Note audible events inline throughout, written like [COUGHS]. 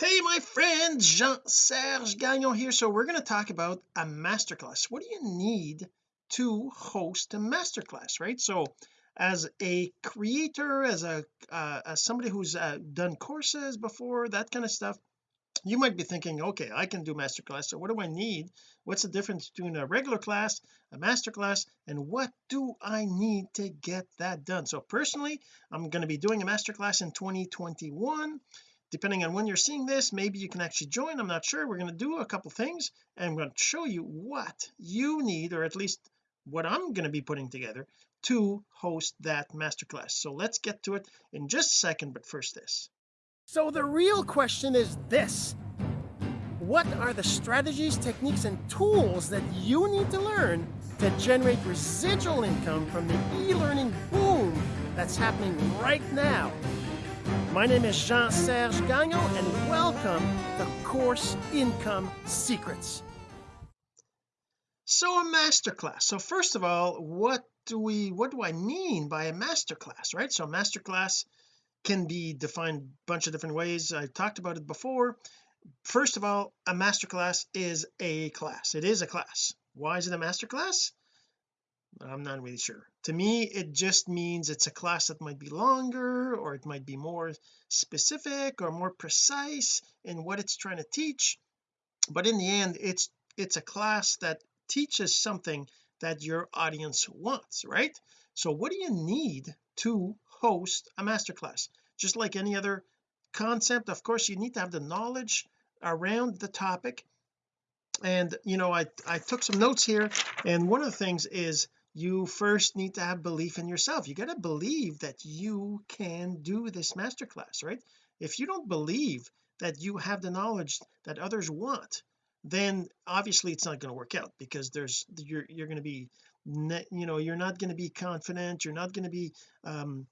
hey my friends Jean-Serge Gagnon here. So we're going to talk about a masterclass. What do you need to host a masterclass right? So as a creator as a uh, as somebody who's uh, done courses before that kind of stuff you might be thinking okay I can do masterclass so what do I need? What's the difference between a regular class a masterclass and what do I need to get that done? So personally I'm going to be doing a masterclass in 2021 depending on when you're seeing this maybe you can actually join. I'm not sure. We're going to do a couple things and I'm going to show you what you need or at least what I'm going to be putting together to host that masterclass. So let's get to it in just a second but first this. So the real question is this. What are the strategies techniques and tools that you need to learn to generate residual income from the e-learning boom that's happening right now my name is Jean-Serge Gagnon, and welcome to Course Income Secrets. So a masterclass. So first of all, what do we what do I mean by a masterclass, right? So a masterclass can be defined a bunch of different ways. I talked about it before. First of all, a masterclass is a class. It is a class. Why is it a masterclass? I'm not really sure. To me it just means it's a class that might be longer or it might be more specific or more precise in what it's trying to teach but in the end it's it's a class that teaches something that your audience wants right? So what do you need to host a masterclass? Just like any other concept of course you need to have the knowledge around the topic. And you know I I took some notes here and one of the things is you first need to have belief in yourself. You got to believe that you can do this masterclass right? If you don't believe that you have the knowledge that others want then obviously it's not going to work out because there's you're you're going to be you know you're not going to be confident. You're not going to be um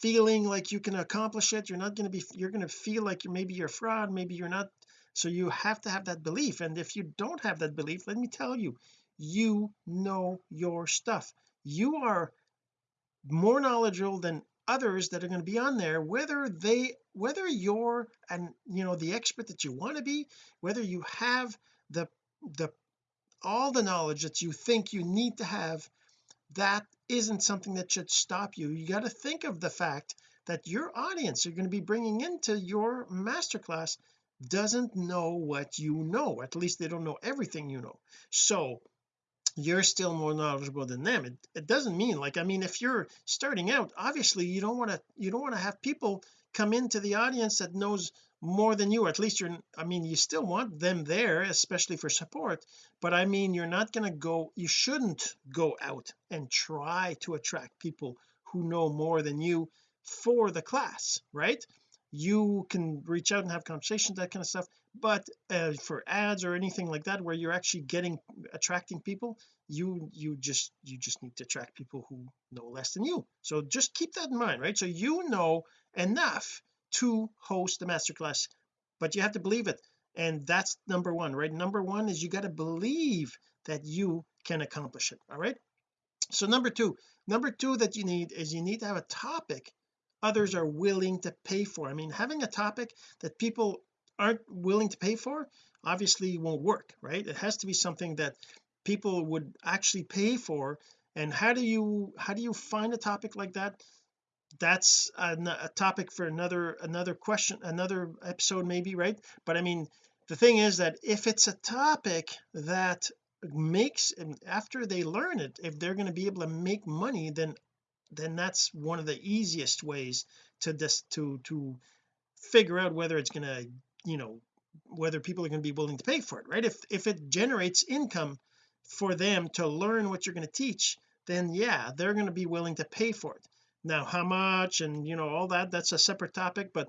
feeling like you can accomplish it. You're not going to be you're going to feel like you're maybe you're a fraud maybe you're not. So you have to have that belief. And if you don't have that belief let me tell you you know your stuff. You are more knowledgeable than others that are going to be on there whether they whether you're and you know the expert that you want to be whether you have the the all the knowledge that you think you need to have that isn't something that should stop you. You got to think of the fact that your audience you're going to be bringing into your masterclass doesn't know what you know at least they don't know everything you know. So you're still more knowledgeable than them. It, it doesn't mean like I mean if you're starting out obviously you don't want to you don't want to have people come into the audience that knows more than you at least you're I mean you still want them there especially for support but I mean you're not going to go you shouldn't go out and try to attract people who know more than you for the class right? You can reach out and have conversations that kind of stuff but uh, for ads or anything like that where you're actually getting attracting people you you just you just need to attract people who know less than you. So just keep that in mind right? So you know enough to host the masterclass but you have to believe it. And that's number one right? Number one is you got to believe that you can accomplish it all right? So number two number two that you need is you need to have a topic others are willing to pay for. I mean having a topic that people aren't willing to pay for obviously won't work right? It has to be something that people would actually pay for. And how do you how do you find a topic like that? That's a, a topic for another another question another episode maybe right? But I mean the thing is that if it's a topic that makes after they learn it if they're going to be able to make money then then that's one of the easiest ways to this to to figure out whether it's going to you know whether people are going to be willing to pay for it right? If if it generates income for them to learn what you're going to teach then yeah they're going to be willing to pay for it. Now how much and you know all that that's a separate topic but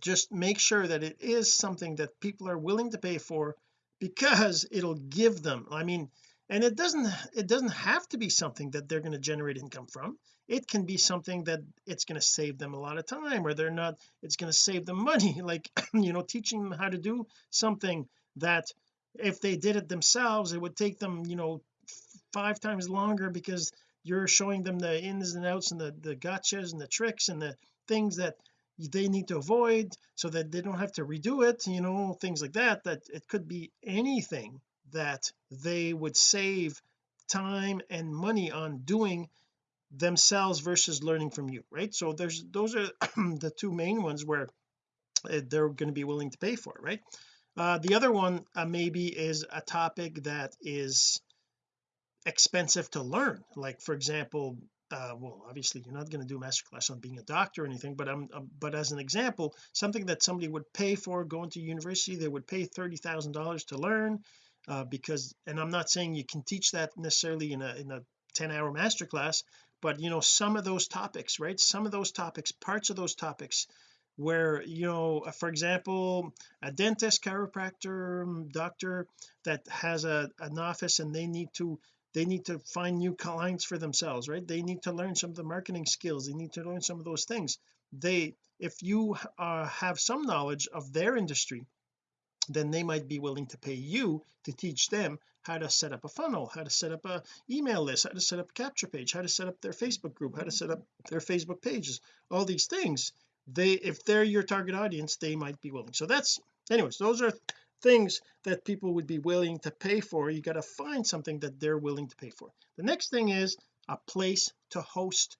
just make sure that it is something that people are willing to pay for because it'll give them I mean and it doesn't it doesn't have to be something that they're going to generate income from it can be something that it's going to save them a lot of time or they're not it's going to save them money. [LAUGHS] Like [CLEARS THROAT] you know teaching them how to do something that if they did it themselves it would take them you know five times longer because you're showing them the ins and outs and the the gotchas and the tricks and the things that they need to avoid so that they don't have to redo it you know things like that that it could be anything that they would save time and money on doing themselves versus learning from you right? So there's those are [CLEARS THROAT] the two main ones where uh, they're going to be willing to pay for it right? Uh, the other one uh, maybe is a topic that is expensive to learn. Like for example uh, well obviously you're not going to do a masterclass on being a doctor or anything but I'm um, but as an example something that somebody would pay for going to university they would pay thirty thousand dollars to learn uh, because and I'm not saying you can teach that necessarily in a in a 10 hour masterclass but you know some of those topics right? Some of those topics parts of those topics where you know uh, for example a dentist chiropractor um, doctor that has a an office and they need to they need to find new clients for themselves right? They need to learn some of the marketing skills. They need to learn some of those things. They if you uh, have some knowledge of their industry then they might be willing to pay you to teach them how to set up a funnel how to set up a email list how to set up a capture page how to set up their Facebook group how to set up their Facebook pages all these things. They if they're your target audience they might be willing. So that's anyways those are things that people would be willing to pay for. You got to find something that they're willing to pay for. The next thing is a place to host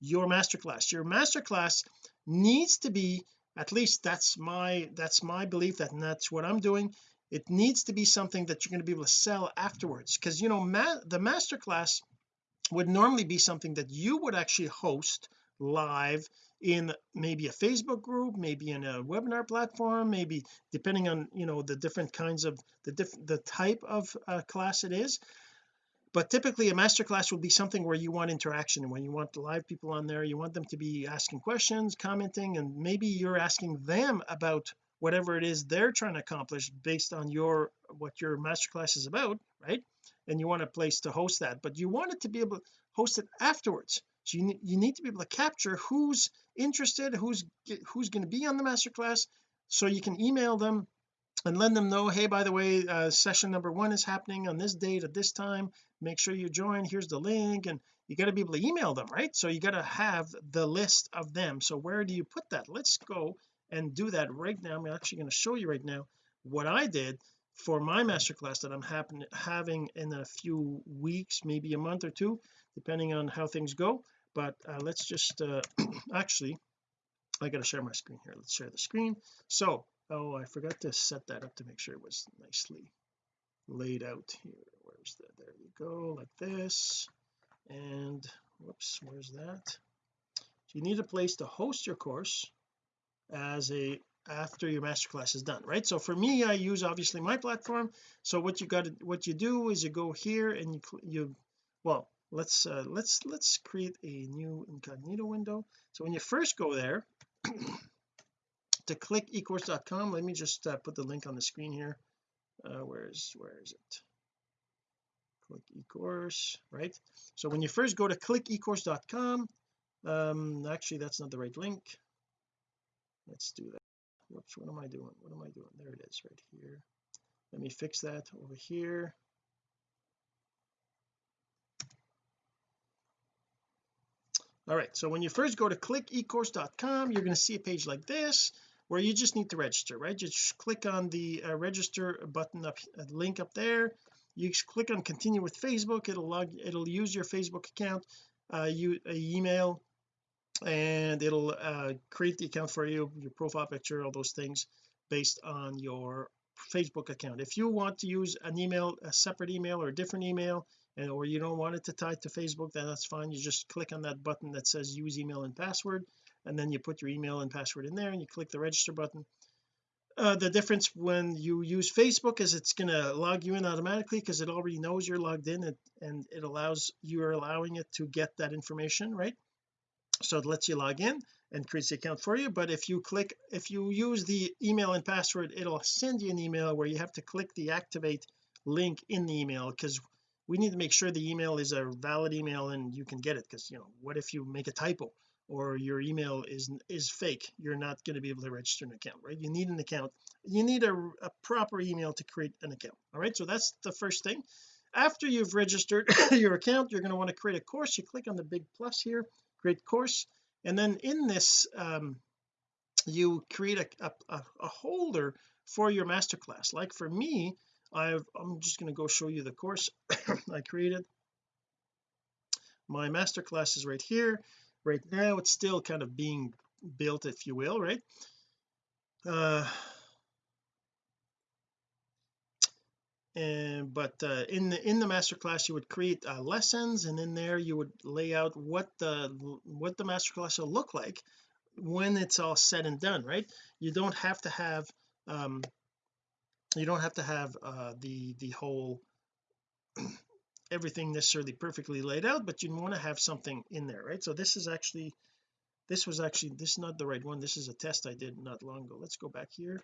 your masterclass. Your masterclass needs to be at least that's my that's my belief that that's what I'm doing. It needs to be something that you're going to be able to sell afterwards because you know ma the masterclass would normally be something that you would actually host live in maybe a Facebook group maybe in a webinar platform maybe depending on you know the different kinds of the different the type of uh, class it is but typically a masterclass will be something where you want interaction when you want the live people on there you want them to be asking questions commenting and maybe you're asking them about whatever it is they're trying to accomplish based on your what your masterclass is about right? And you want a place to host that but you want it to be able to host it afterwards. So you, you need to be able to capture who's interested who's who's going to be on the masterclass so you can email them and let them know hey by the way uh, session number one is happening on this date at this time. Make sure you join. Here's the link. And you got to be able to email them right? So you got to have the list of them. So where do you put that? Let's go and do that right now. I'm actually going to show you right now what I did for my masterclass that I'm happen having in a few weeks maybe a month or two depending on how things go. But uh, let's just uh, [CLEARS THROAT] actually I got to share my screen here. Let's share the screen. So oh I forgot to set that up to make sure it was nicely laid out here. Where's that? There you go like this. And whoops where's that? So you need a place to host your course as a after your masterclass is done right? So for me I use obviously my platform. So what you got to what you do is you go here and you you well let's uh, let's let's create a new incognito window. So when you first go there [CLEARS THROAT] to click ecourse.com let me just uh, put the link on the screen here. Uh, where is where is it? Click ecourse right? So when you first go to click ecourse.com um actually that's not the right link. Let's do that. Whoops what am I doing? What am I doing? There it is right here. Let me fix that over here. All right so when you first go to click ecourse.com you're going to see a page like this where you just need to register right? Just click on the uh, register button up uh, link up there. You click on continue with Facebook. It'll log it'll use your Facebook account uh you uh, email and it'll uh, create the account for you your profile picture all those things based on your Facebook account. If you want to use an email a separate email or a different email and or you don't want it to tie to Facebook then that's fine. You just click on that button that says use email and password and then you put your email and password in there and you click the register button. Uh, the difference when you use Facebook is it's going to log you in automatically because it already knows you're logged in and, and it allows you're allowing it to get that information right? So it lets you log in and creates the account for you but if you click if you use the email and password it'll send you an email where you have to click the activate link in the email because we need to make sure the email is a valid email and you can get it because you know what if you make a typo or your email is is fake you're not going to be able to register an account right? You need an account. You need a, a proper email to create an account all right? So that's the first thing. After you've registered [COUGHS] your account you're going to want to create a course. You click on the big plus here create course. And then in this um you create a, a, a holder for your masterclass. Like for me I've I'm just going to go show you the course [COUGHS] I created. My masterclass is right here right now it's still kind of being built if you will right? Uh and but uh, in the in the master class you would create uh, lessons and in there you would lay out what the what the master class will look like when it's all said and done right? You don't have to have um you don't have to have uh the the whole everything necessarily perfectly laid out but you want to have something in there right? So this is actually this was actually this is not the right one. This is a test I did not long ago. Let's go back here.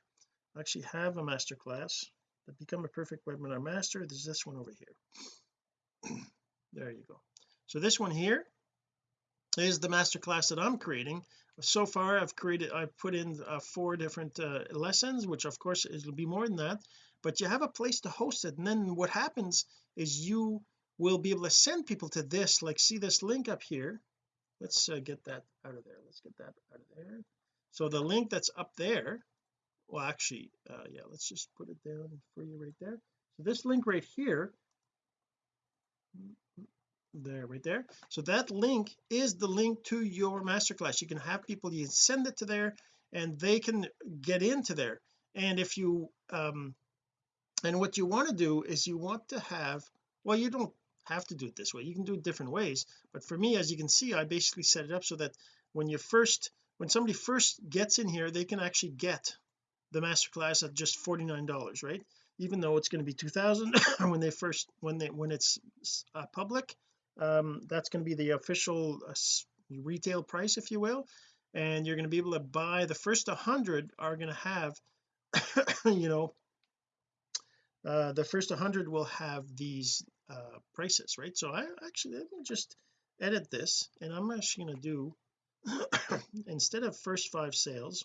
I actually have a master class that become a perfect webinar master. There's this one over here. [CLEARS THROAT] There you go. So this one here is the master class that I'm creating. So far I've created I've put in uh, four different uh, lessons which of course it'll be more than that but you have a place to host it. And then what happens is you will be able to send people to this like see this link up here. Let's uh, get that out of there. Let's get that out of there. So the link that's up there well actually uh, yeah let's just put it down for you right there. So this link right here there right there. So that link is the link to your masterclass. You can have people you send it to there and they can get into there. And if you um and what you want to do is you want to have well you don't have to do it this way. You can do it different ways but for me as you can see I basically set it up so that when you first when somebody first gets in here they can actually get the masterclass at just $49 right? Even though it's going to be 2000 [COUGHS] when they first when they when it's uh, public um that's going to be the official uh, retail price if you will. And you're going to be able to buy the first 100 are going to have [COUGHS] you know uh the first 100 will have these uh prices right? So I actually let me just edit this and I'm actually going to do [COUGHS] instead of first five sales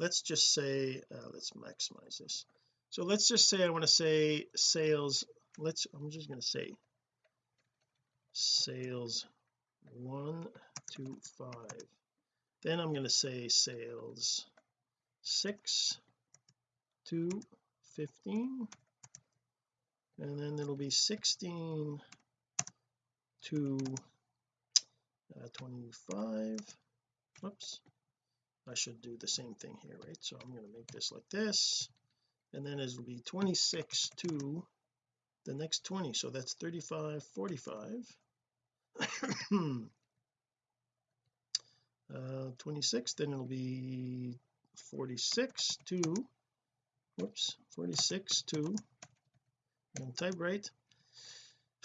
let's just say uh, let's maximize this. So let's just say I want to say sales let's I'm just going to say sales one two five. Then I'm going to say sales six to 15 and then it'll be 16 to uh, 25 whoops I should do the same thing here right? So I'm going to make this like this. And then it'll be 26 to the next 20 so that's 35 45 [COUGHS] uh 26 then it'll be 46 to whoops 46 to and type right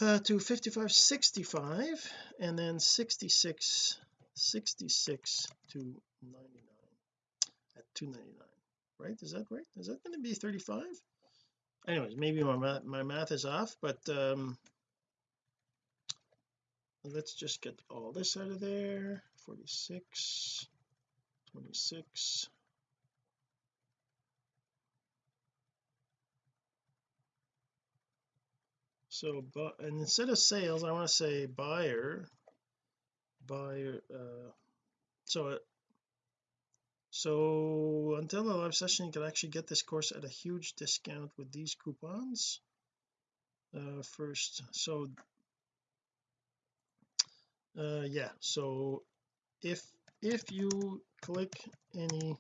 uh, to 55 65 and then 66 66 to 99 at 299 right? Is that right? Is that going to be 35 anyways maybe my math, my math is off but um let's just get all this out of there. 46 26 so but and instead of sales I want to say buyer buyer uh so so until the live session you can actually get this course at a huge discount with these coupons. Uh first so uh yeah so if if you click any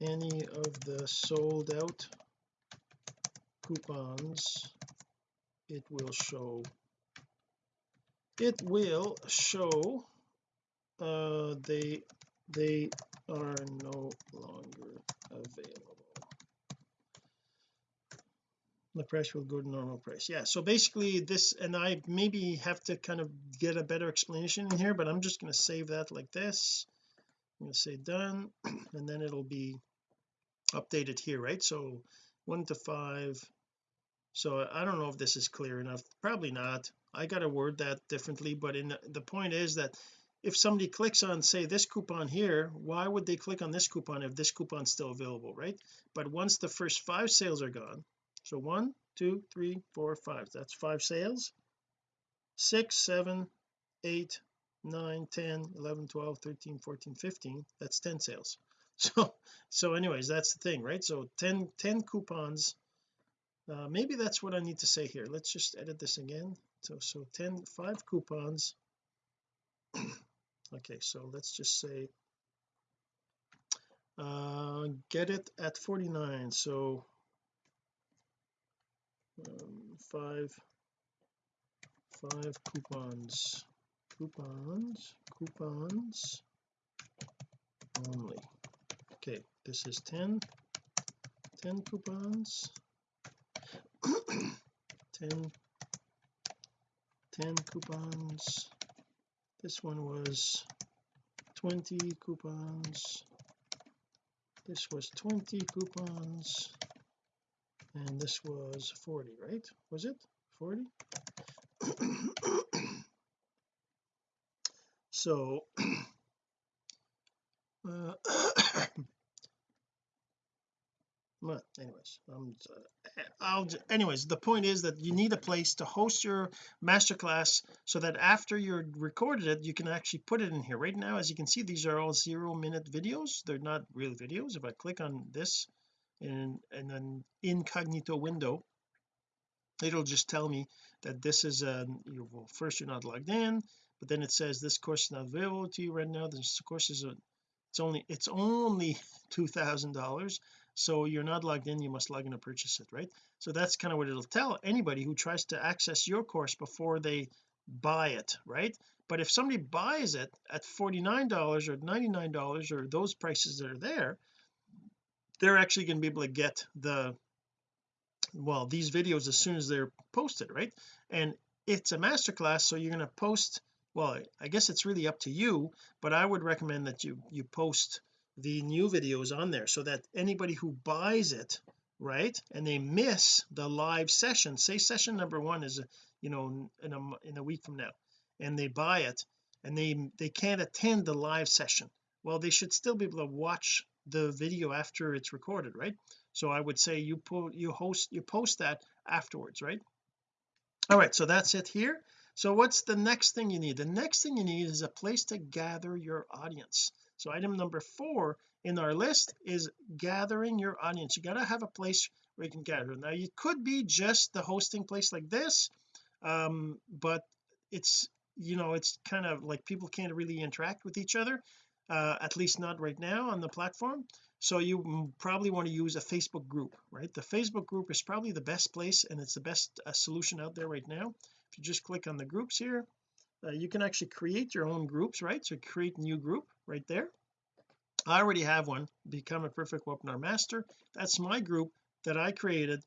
any of the sold out coupons it will show it will show uh they they are no longer available. The price will go to normal price. Yeah so basically this and I maybe have to kind of get a better explanation in here but I'm just going to save that like this. I'm going to say done [CLEARS THROAT] and then it'll be updated here right? So one to five so I don't know if this is clear enough. Probably not. I got to word that differently but in the, the point is that if somebody clicks on say this coupon here why would they click on this coupon if this coupon's still available right? But once the first five sales are gone so one two three four five that's five sales. Six seven eight 9 10 11 12 13 14 15 that's 10 sales. [LAUGHS] So so anyways that's the thing right? So 10 10 coupons uh, maybe that's what I need to say here. Let's just edit this again. So so 10 5 coupons. [CLEARS THROAT] Okay so let's just say uh get it at 49 so um, five five coupons. Coupons coupons only. Okay this is 10 10 coupons [CLEARS THROAT] 10 10 coupons. This one was 20 coupons. This was 20 coupons. And this was 40 right? Was it 40 [CLEARS THROAT] so [CLEARS THROAT] uh, well anyways um, I'll anyways the point is that you need a place to host your masterclass so that after you're recorded it you can actually put it in here. Right now as you can see these are all zero minute videos. They're not real videos. If I click on this and and then incognito window it'll just tell me that this is a you well first you're not logged in but then it says this course is not available to you right now. This course is a it's only it's only [LAUGHS] two thousand dollars so you're not logged in you must log in to purchase it right? So that's kind of what it'll tell anybody who tries to access your course before they buy it right? But if somebody buys it at $49 or $99 or those prices that are there they're actually going to be able to get the well these videos as soon as they're posted right? And it's a masterclass so you're going to post well I guess it's really up to you but I would recommend that you you post the new videos on there so that anybody who buys it right and they miss the live session say session number one is you know in a in a week from now and they buy it and they they can't attend the live session well they should still be able to watch the video after it's recorded right? So I would say you put you host you post that afterwards right? All right so that's it here. So what's the next thing you need? The next thing you need is a place to gather your audience so item number four in our list is gathering your audience. You got to have a place where you can gather. Now you could be just the hosting place like this um but it's you know it's kind of like people can't really interact with each other uh, at least not right now on the platform. So you probably want to use a Facebook group right? The Facebook group is probably the best place and it's the best uh, solution out there right now. If you just click on the groups here uh, you can actually create your own groups right? So create new group right there. I already have one become a perfect webinar master. That's my group that I created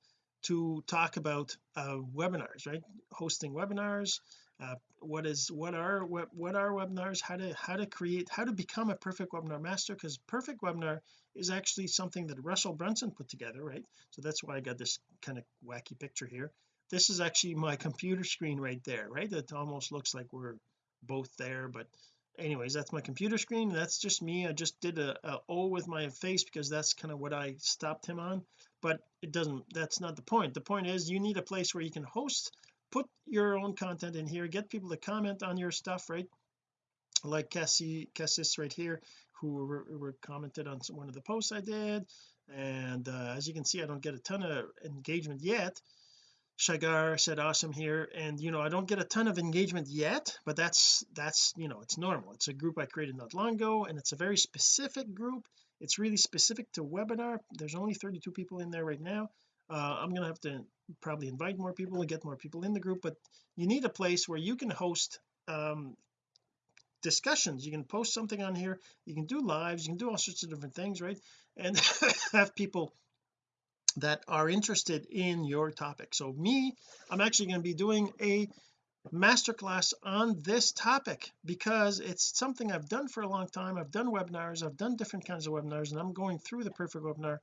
to talk about uh, webinars right? Hosting webinars uh, what is what are what, what are webinars? How to how to create how to become a perfect webinar master because perfect webinar is actually something that Russell Brunson put together right? So that's why I got this kind of wacky picture here. This is actually my computer screen right there right? It almost looks like we're both there but anyways that's my computer screen. That's just me. I just did a, a O with my face because that's kind of what I stopped him on. But it doesn't that's not the point. The point is you need a place where you can host put your own content in here get people to comment on your stuff right? Like Cassie Cassis right here who were, were commented on one of the posts I did. And uh, as you can see I don't get a ton of engagement yet Shagar said awesome here. And you know I don't get a ton of engagement yet but that's that's you know it's normal. It's a group I created not long ago and it's a very specific group. It's really specific to webinar. There's only 32 people in there right now. Uh, I'm gonna have to probably invite more people and get more people in the group but you need a place where you can host um, discussions. You can post something on here. You can do lives. You can do all sorts of different things right? And [LAUGHS] have people that are interested in your topic. So me I'm actually going to be doing a masterclass on this topic because it's something I've done for a long time. I've done webinars I've done different kinds of webinars and I'm going through the perfect webinar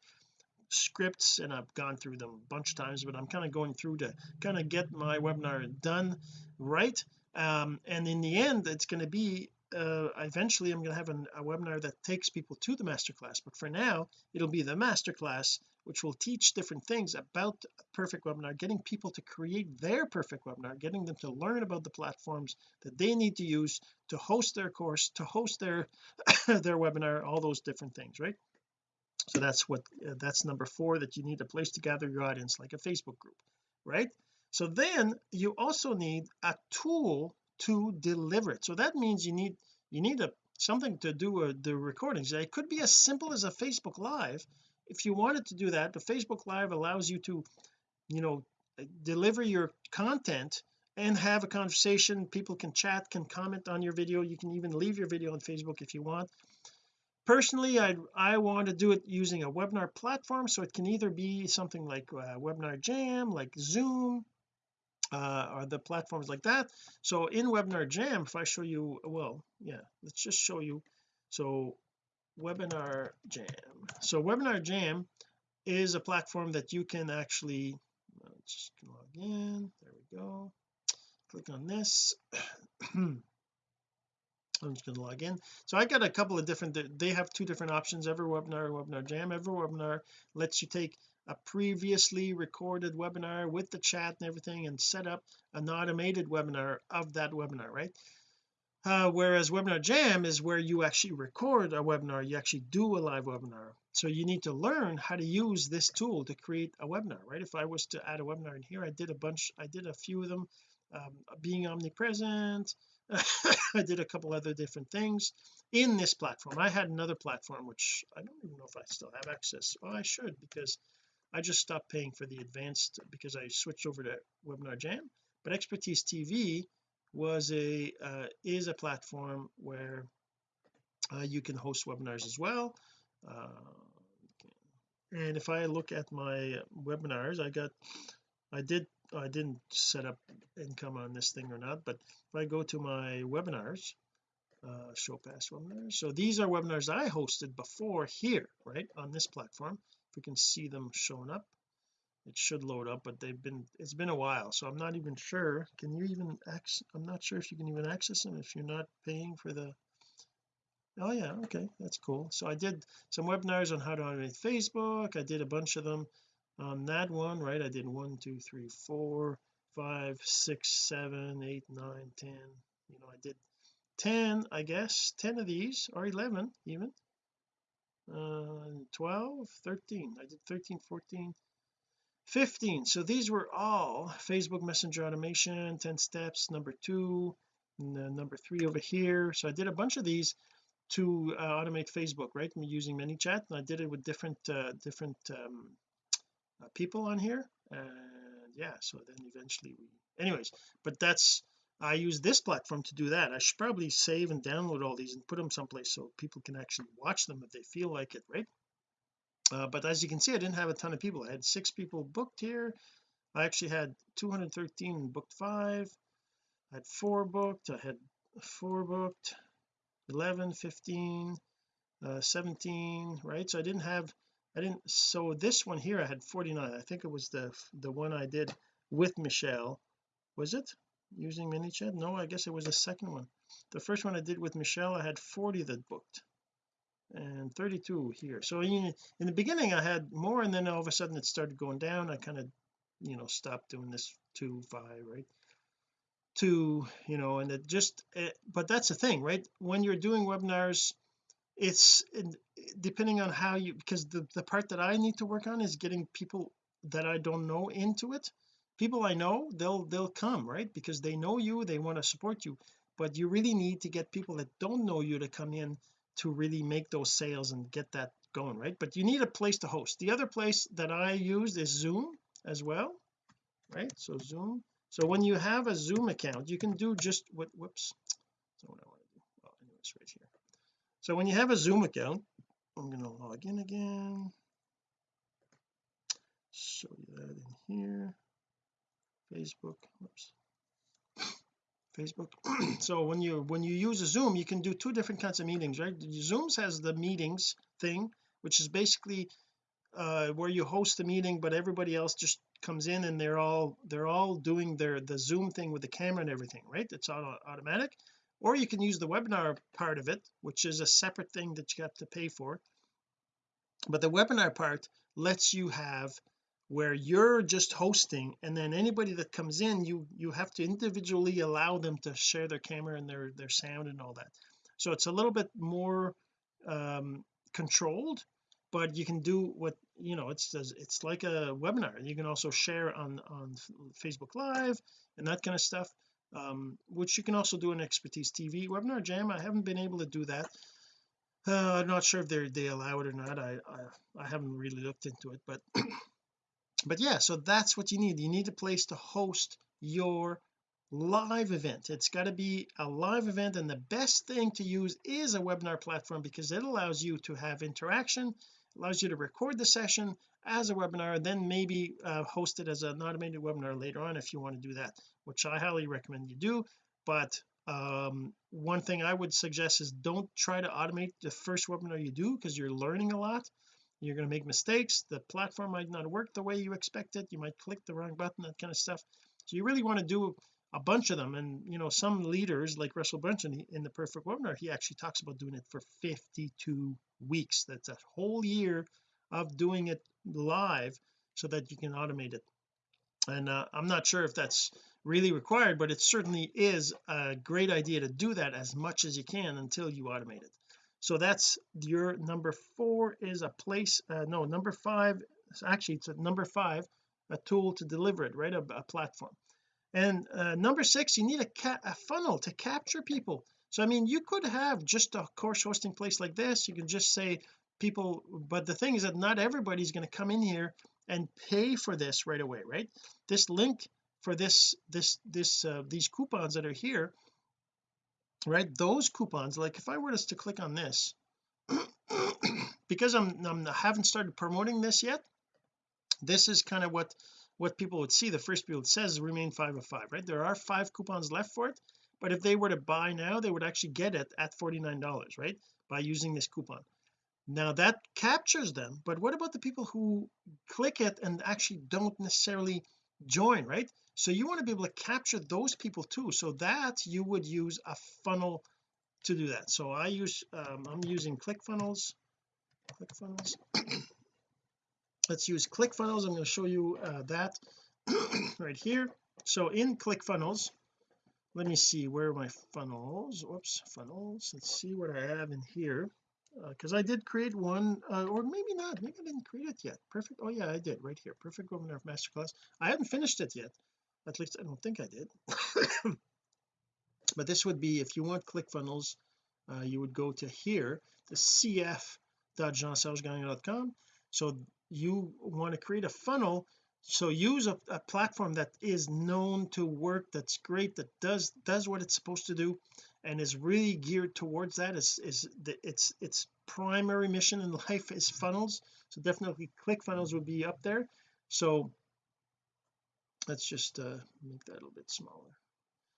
scripts and I've gone through them a bunch of times but I'm kind of going through to kind of get my webinar done right. Um, and in the end it's going to be uh, eventually I'm going to have an, a webinar that takes people to the masterclass but for now it'll be the masterclass which will teach different things about perfect webinar getting people to create their perfect webinar getting them to learn about the platforms that they need to use to host their course to host their [COUGHS] their webinar all those different things right? So that's what uh, that's number four that you need a place to gather your audience like a Facebook group right? So then you also need a tool to deliver it. So that means you need you need a something to do the recordings. It could be as simple as a Facebook live. If you wanted to do that the Facebook live allows you to you know deliver your content and have a conversation. People can chat can comment on your video. You can even leave your video on Facebook if you want. Personally I I want to do it using a webinar platform so it can either be something like uh, webinar jam like zoom uh, or the platforms like that. So in webinar jam if I show you well yeah let's just show you. So webinar jam. So webinar jam is a platform that you can actually just log in. There we go. Click on this. [CLEARS THROAT] I'm just going to log in. So I got a couple of different they have two different options. EverWebinar Webinar jam. EverWebinar lets you take a previously recorded webinar with the chat and everything and set up an automated webinar of that webinar right? Uh, whereas webinar jam is where you actually record a webinar you actually do a live webinar. So you need to learn how to use this tool to create a webinar right? If I was to add a webinar in here I did a bunch I did a few of them um, being omnipresent [LAUGHS] I did a couple other different things in this platform. I had another platform which I don't even know if I still have access. Well I should because I just stopped paying for the advanced because I switched over to webinar jam. But expertise TV was a uh, is a platform where uh, you can host webinars as well. Uh, and if I look at my webinars I got I did I didn't set up income on this thing or not but if I go to my webinars uh, show past webinars so these are webinars I hosted before here right on this platform we can see them showing up. It should load up but they've been it's been a while so I'm not even sure. Can you even access I'm not sure if you can even access them if you're not paying for the oh yeah okay that's cool. So I did some webinars on how to automate Facebook. I did a bunch of them on that one right? I did one two three four five six seven eight nine ten. You know I did 10 I guess 10 of these or 11 even uh 12 13 I did 13 14 15 so these were all Facebook Messenger automation 10 steps number two number three over here. So I did a bunch of these to uh, automate Facebook right? I'm using ManyChat and I did it with different uh, different um, uh, people on here. And yeah so then eventually we anyways but that's I use this platform to do that. I should probably save and download all these and put them someplace so people can actually watch them if they feel like it right? Uh, but as you can see I didn't have a ton of people. I had six people booked here. I actually had 213 booked five. I had four booked. I had four booked. 11 15 uh, 17 right? So I didn't have I didn't so this one here I had 49 I think it was the the one I did with Michelle. Was it using ManyChat no I guess it was the second one. The first one I did with Michelle I had 40 that booked and 32 here. So in, in the beginning I had more and then all of a sudden it started going down. I kind of you know stopped doing this two five right? Two you know and it just it, but that's the thing right? When you're doing webinars it's depending on how you because the, the part that I need to work on is getting people that I don't know into it people I know they'll they'll come right? Because they know you they want to support you. But you really need to get people that don't know you to come in to really make those sales and get that going right? But you need a place to host. The other place that I use is Zoom as well right? So Zoom. So when you have a Zoom account you can do just what whoops. So what I want to do oh anyways right here. So when you have a Zoom account I'm going to log in again. Show you that in here Facebook. Whoops Facebook. [CLEARS THROAT] So when you when you use a zoom you can do two different kinds of meetings right? Zooms has the meetings thing which is basically uh where you host a meeting but everybody else just comes in and they're all they're all doing their the zoom thing with the camera and everything right? It's all automatic. Or you can use the webinar part of it which is a separate thing that you have to pay for. But the webinar part lets you have where you're just hosting and then anybody that comes in you you have to individually allow them to share their camera and their their sound and all that. So it's a little bit more um controlled but you can do what you know it's it's like a webinar. You can also share on on Facebook live and that kind of stuff um, which you can also do in expertise TV webinar jam I haven't been able to do that. Uh, I'm not sure if they they allow it or not. I, I I haven't really looked into it but [CLEARS THROAT] but yeah so that's what you need. You need a place to host your live event. It's got to be a live event and the best thing to use is a webinar platform because it allows you to have interaction allows you to record the session as a webinar then maybe uh, host it as an automated webinar later on if you want to do that which I highly recommend you do. But um, one thing I would suggest is don't try to automate the first webinar you do because you're learning a lot you're going to make mistakes the platform might not work the way you expect it you might click the wrong button that kind of stuff. So you really want to do a bunch of them and you know some leaders like Russell Brunson in the perfect webinar he actually talks about doing it for 52 weeks. That's a whole year of doing it live so that you can automate it. And uh, I'm not sure if that's really required but it certainly is a great idea to do that as much as you can until you automate it so that's your number four is a place uh, no number five actually it's a number five a tool to deliver it right a, a platform. And uh, number six you need a, a funnel to capture people. So I mean you could have just a course hosting place like this. You can just say people but the thing is that not everybody's going to come in here and pay for this right away right? This link for this this this uh, these coupons that are here right? Those coupons like if I were to click on this [CLEARS THROAT] because I'm, I'm I haven't started promoting this yet this is kind of what what people would see. The first people it says remain five of five right? There are five coupons left for it but if they were to buy now they would actually get it at 49 dollars right? By using this coupon. Now that captures them but what about the people who click it and actually don't necessarily join right? So you want to be able to capture those people too so that you would use a funnel to do that. So I use um, I'm using ClickFunnels. ClickFunnels. [COUGHS] Let's use ClickFunnels. I'm going to show you uh, that [COUGHS] right here. So in ClickFunnels let me see where my funnels whoops funnels. Let's see what I have in here because uh, I did create one uh, or maybe not maybe I didn't create it yet. Perfect oh yeah I did right here. Perfect webinar of masterclass. I haven't finished it yet. At least I don't think I did. [COUGHS] But this would be if you want ClickFunnels uh, you would go to here the cf.jeansergegagnon.com so you want to create a funnel so use a, a, platform that is known to work that's great that does does what it's supposed to do and is really geared towards that is is the, its its primary mission in [LAUGHS] life is funnels. So definitely ClickFunnels would be up there. So let's just uh, make that a little bit smaller.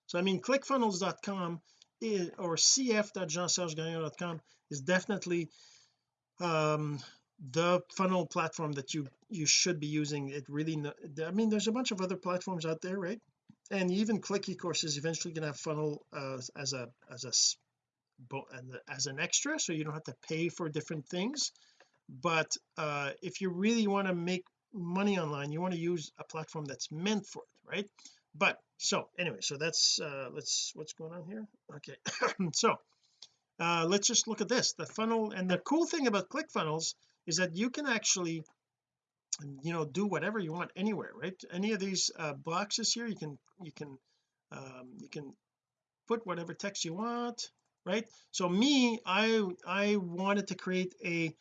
So I mean clickfunnels.com is, or cf.jeansergegagnon.com is definitely um the funnel platform that you you should be using. It really I mean there's a bunch of other platforms out there right and even click eCourse is eventually going to have funnel uh, as a as a as an extra so you don't have to pay for different things. But uh if you really want to make money online you want to use a platform that's meant for it right? But so anyway so that's uh let's what's going on here? Okay [COUGHS] so uh let's just look at this the funnel and the cool thing about ClickFunnels is that you can actually you know do whatever you want anywhere right? Any of these uh, boxes here you can you can um, you can put whatever text you want right? So me I I wanted to create a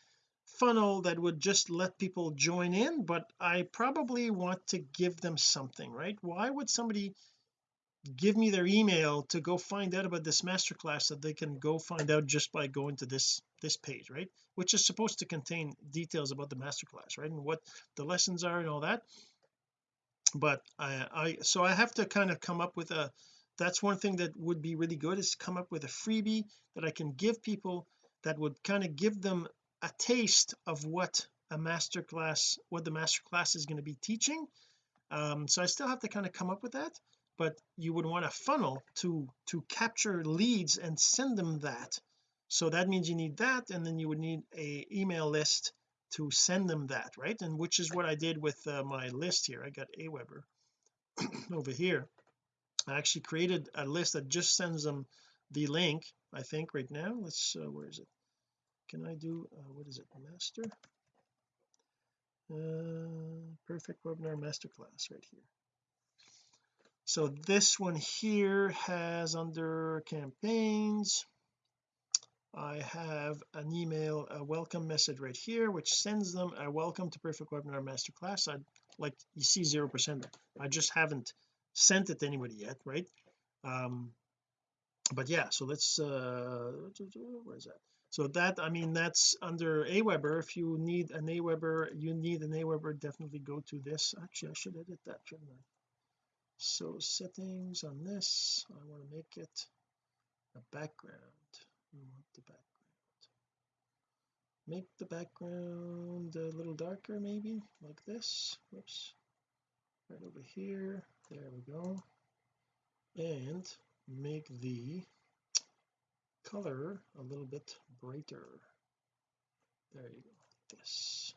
funnel that would just let people join in but I probably want to give them something right? Why would somebody give me their email to go find out about this masterclass that they can go find out just by going to this this page right? Which is supposed to contain details about the masterclass right? And what the lessons are and all that. But I, I so I have to kind of come up with a that's one thing that would be really good is come up with a freebie that I can give people that would kind of give them a taste of what a masterclass what the masterclass is going to be teaching. Um so I still have to kind of come up with that but you would want a funnel to to capture leads and send them that so that means you need that and then you would need a email list to send them that right? And which is what I did with uh, my list here. I got Aweber [CLEARS THROAT] over here. I actually created a list that just sends them the link I think right now. Let's uh, where is it? Can I do uh, what is it? Master? Uh, perfect webinar masterclass right here. So this one here has under campaigns I have an email a welcome message right here which sends them a welcome to perfect webinar masterclass. I'd like you see zero percent I just haven't sent it to anybody yet right? Um but yeah so let's uh where is that? So that I mean that's under Aweber. If you need an Aweber you need an Aweber definitely go to this. Actually I should edit that shouldn't I? So settings on this I want to make it a background want the background. Make the background a little darker maybe like this. Whoops. Right over here. There we go. And make the color a little bit brighter. There you go. This.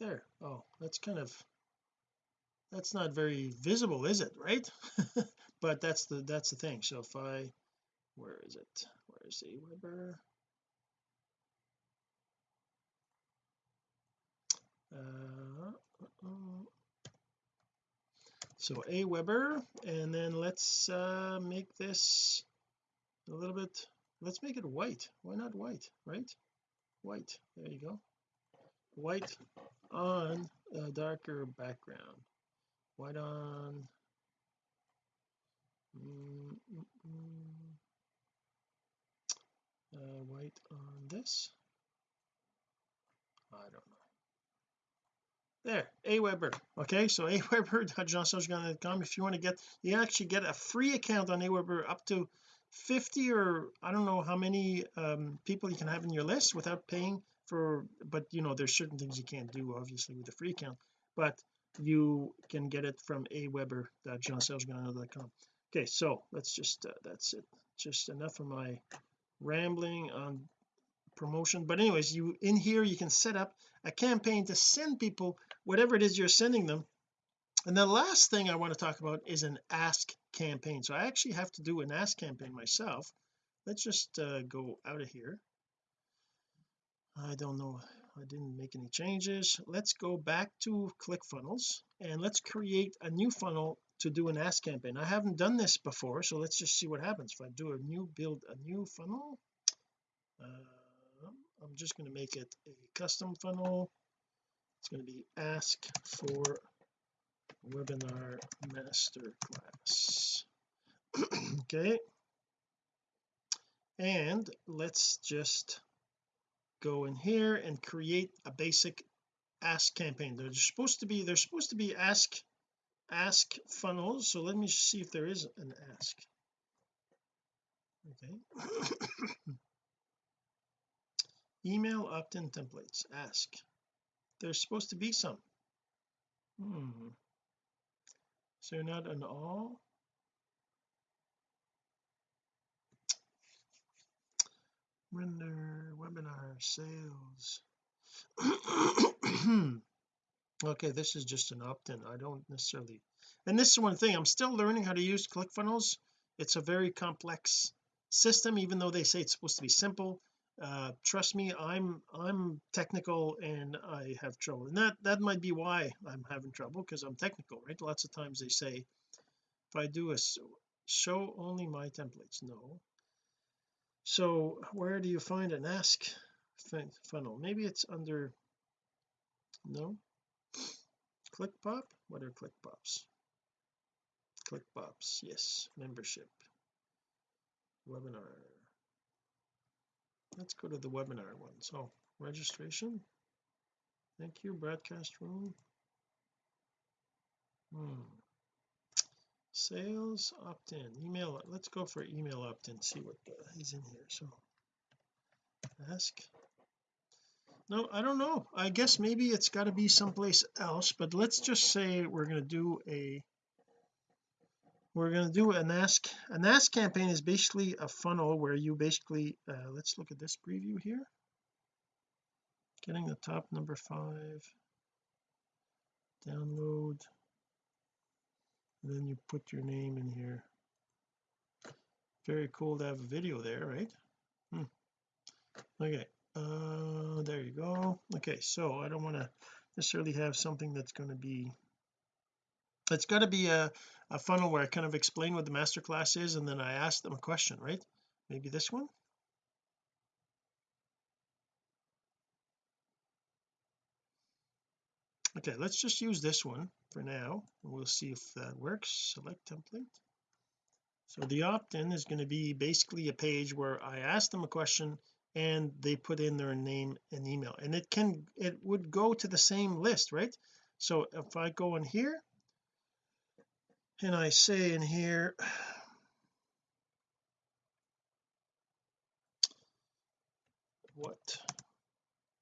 There. Oh that's kind of that's not very visible is it right? [LAUGHS] But that's the that's the thing. So if I where is it Aweber uh, uh, uh, so Aweber and then let's uh make this a little bit let's make it white. Why not white right? White there you go. White on a darker background. White on mm, mm, mm uh, white on this. I don't know. There Aweber okay so [LAUGHS] aweber.jeansergegagnon.com if you want to get you actually get a free account on Aweber up to 50 or I don't know how many um, people you can have in your list without paying for but you know there's certain things you can't do obviously with a free account. But you can get it from aweber.jeansergegagnon.com okay so let's just uh, that's it. Just enough of my rambling on promotion. But anyways you in here you can set up a campaign to send people whatever it is you're sending them. And the last thing I want to talk about is an ask campaign. So I actually have to do an ask campaign myself. Let's just uh, go out of here. I don't know I didn't make any changes. Let's go back to ClickFunnels and let's create a new funnel to do an ask campaign. I haven't done this before so let's just see what happens. If I do a new build a new funnel uh, I'm just going to make it a custom funnel. It's going to be ask for webinar masterclass [CLEARS THROAT] okay. And let's just go in here and create a basic ask campaign. They're supposed to be they're supposed to be ask ask funnels. So let me see if there is an ask. Okay. [COUGHS] Email opt-in templates. Ask. There's supposed to be some. Hmm. So not an all. Render webinar sales [COUGHS] okay this is just an opt-in I don't necessarily and this is one thing I'm still learning how to use ClickFunnels it's a very complex system even though they say it's supposed to be simple. Uh trust me I'm I'm technical and I have trouble and that that might be why I'm having trouble because I'm technical right? Lots of times they say if I do a show only my templates no. So where do you find an ask funnel? Maybe it's under no ClickPop what are ClickPops ClickPops yes membership. Webinar. Let's go to the webinar one so registration? Thank you broadcast room. Hmm. Sales opt-in. Email let's go for email opt-in see what is in here so. Ask no I don't know. I guess maybe it's got to be someplace else but let's just say we're going to do a we're going to do an ask an ask campaign is basically a funnel where you basically uh, let's look at this preview here. Getting the top number five. Download. And then you put your name in here. Very cool to have a video there right? Hmm. okay uh there you go. Okay so I don't want to necessarily have something that's going to be it's got to be a, a funnel where I kind of explain what the masterclass is and then I ask them a question right? Maybe this one? Okay let's just use this one for now we'll see if that works. Select template. So the opt-in is going to be basically a page where I ask them a question and they put in their name and email. And it can it would go to the same list right? So if I go in here and I say in here what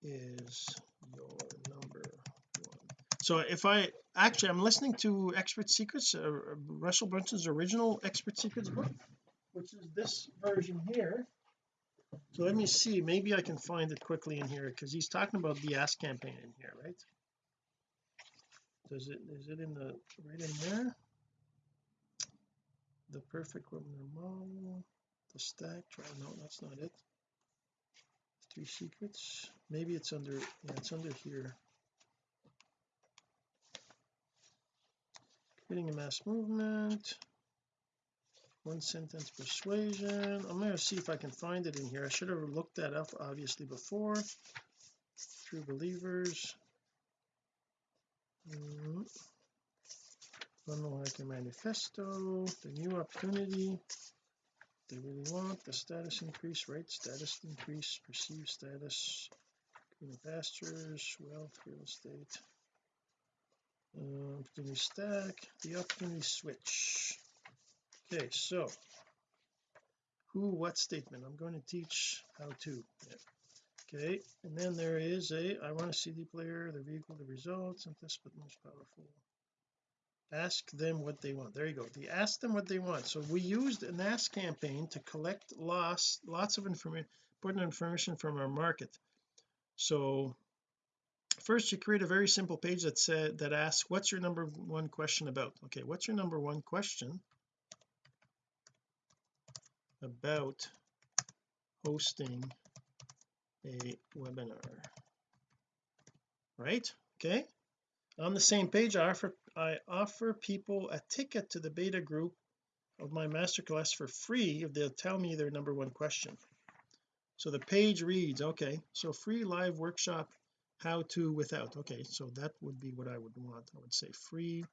is your number one? So if I actually I'm listening to expert secrets uh, Russell Brunson's original expert secrets book which is this version here so let me see. Maybe I can find it quickly in here because he's talking about the ask campaign in here right? Does it is it in the right in there? The perfect webinar model the stack trial no that's not it. Three secrets. Maybe it's under yeah it's under here. Creating a mass movement one sentence persuasion. I'm going to see if I can find it in here. I should have looked that up obviously before. True believers. Mm. funnel hacker manifesto. The new opportunity. They really want the status increase right? Status increase perceived status. Green pastures wealth real estate. Uh, opportunity stack the opportunity switch okay so who what statement? I'm going to teach how to. Yeah. okay and then there is a I want a CD player the vehicle the results and simplest but most powerful. Ask them what they want. There you go. The ask them what they want. So we used an ask campaign to collect lots lots of information important information from our market. So first you create a very simple page that said that asks what's your number one question about? Okay what's your number one question about hosting a webinar. Right? Okay. On the same page I offer I offer people a ticket to the beta group of my masterclass for free if they'll tell me their number one question. So the page reads okay so free live workshop how to without. Okay so that would be what I would want. I would say free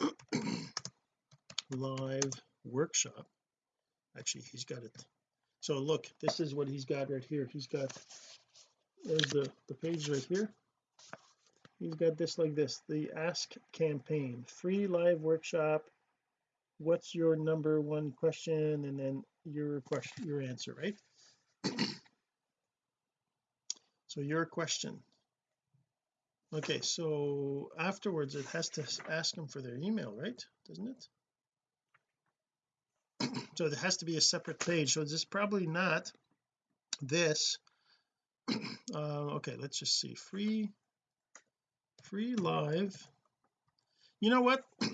[CLEARS THROAT] live workshop actually he's got it. So look this is what he's got right here. He's got there's the the page right here. He's got this like this the ask campaign. Free live workshop. What's your number one question? And then your question your answer right? So your question. Okay so afterwards it has to ask them for their email right? Doesn't it so it has to be a separate page. So it's probably not this? [CLEARS THROAT] Uh, okay let's just see. Free free live. You know what? [CLEARS THROAT]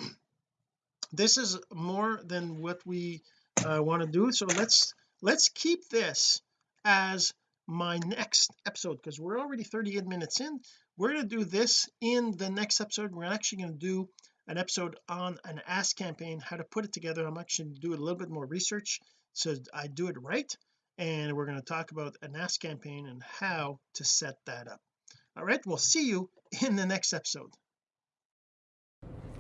This is more than what we uh, want to do. So let's let's keep this as my next episode because we're already 38 minutes in. We're going to do this in the next episode. We're actually going to do an episode on an ask campaign how to put it together. I'm actually do a little bit more research so I do it right and we're going to talk about an ask campaign and how to set that up. All right we'll see you in the next episode.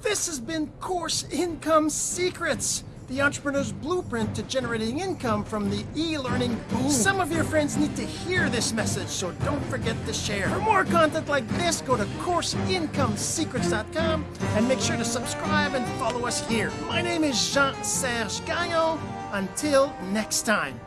This has been course income secrets the entrepreneur's blueprint to generating income from the e-learning boom. Some of your friends need to hear this message, so don't forget to share. For more content like this, go to CourseIncomeSecrets.com and make sure to subscribe and follow us here. My name is Jean-Serge Gagnon. Until next time.